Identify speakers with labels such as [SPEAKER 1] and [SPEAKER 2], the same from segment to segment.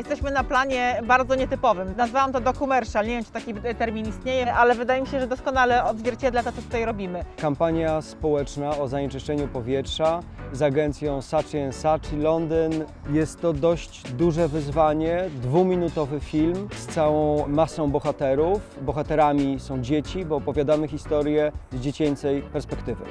[SPEAKER 1] Jesteśmy na planie bardzo nietypowym. Nazwałam to dokumercial, nie wiem czy taki termin istnieje, ale wydaje mi się, że doskonale odzwierciedla to, co tutaj robimy.
[SPEAKER 2] Kampania społeczna o zanieczyszczeniu powietrza z agencją Saatchi Saatchi Londyn. Jest to dość duże wyzwanie, dwuminutowy film z całą masą bohaterów. Bohaterami są dzieci, bo opowiadamy historię z dziecięcej perspektywy.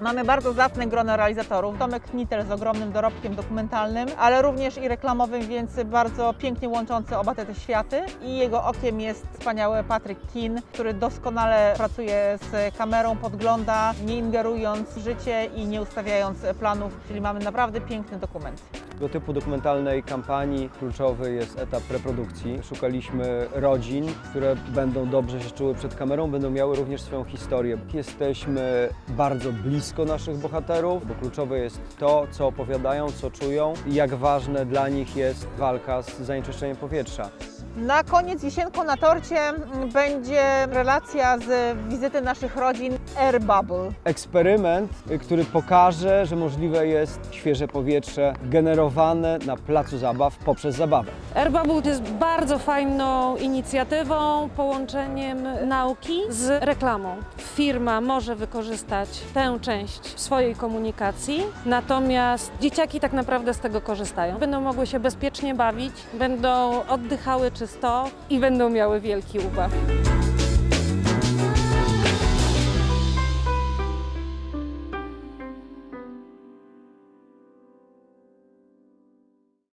[SPEAKER 1] Mamy bardzo zacne grono realizatorów. Tomek Knittel z ogromnym dorobkiem dokumentalnym, ale również i reklamowym, więc bardzo pięknie łączący oba te, te światy. I jego okiem jest wspaniały Patrick Keane, który doskonale pracuje z kamerą, podgląda, nie ingerując w życie i nie ustawiając planów, czyli mamy naprawdę piękny dokument.
[SPEAKER 2] Tego typu dokumentalnej kampanii kluczowy jest etap reprodukcji. Szukaliśmy rodzin, które będą dobrze się czuły przed kamerą, będą miały również swoją historię. Jesteśmy bardzo blisko naszych bohaterów, bo kluczowe jest to, co opowiadają, co czują i jak ważne dla nich jest walka z zanieczyszczeniem powietrza.
[SPEAKER 1] Na koniec wisienką na torcie mm, będzie relacja z wizyty naszych rodzin Air Bubble.
[SPEAKER 2] Eksperyment, y, który pokaże, że możliwe jest świeże powietrze generowane na placu zabaw poprzez zabawę.
[SPEAKER 3] AirBubble jest bardzo fajną inicjatywą, połączeniem nauki z reklamą. Firma może wykorzystać tę część w swojej komunikacji, natomiast dzieciaki tak naprawdę z tego korzystają. Będą mogły się bezpiecznie bawić, będą oddychały czysto i będą miały wielki ubaw.